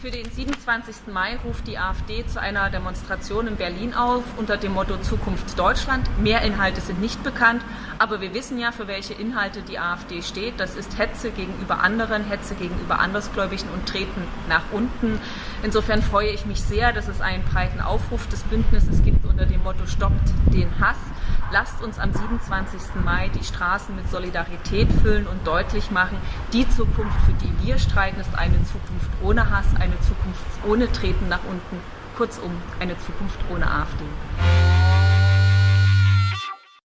Für den 27. Mai ruft die AfD zu einer Demonstration in Berlin auf unter dem Motto Zukunft Deutschland. Mehr Inhalte sind nicht bekannt, aber wir wissen ja, für welche Inhalte die AfD steht. Das ist Hetze gegenüber anderen, Hetze gegenüber Andersgläubigen und Treten nach unten. Insofern freue ich mich sehr, dass es einen breiten Aufruf des Bündnisses gibt unter dem Motto Stoppt den Hass. Lasst uns am 27. Mai die Straßen mit Solidarität füllen und deutlich machen, die Zukunft, für die wir streiten, ist eine Zukunft ohne Hass, eine Zukunft ohne Treten nach unten, kurzum eine Zukunft ohne AfD.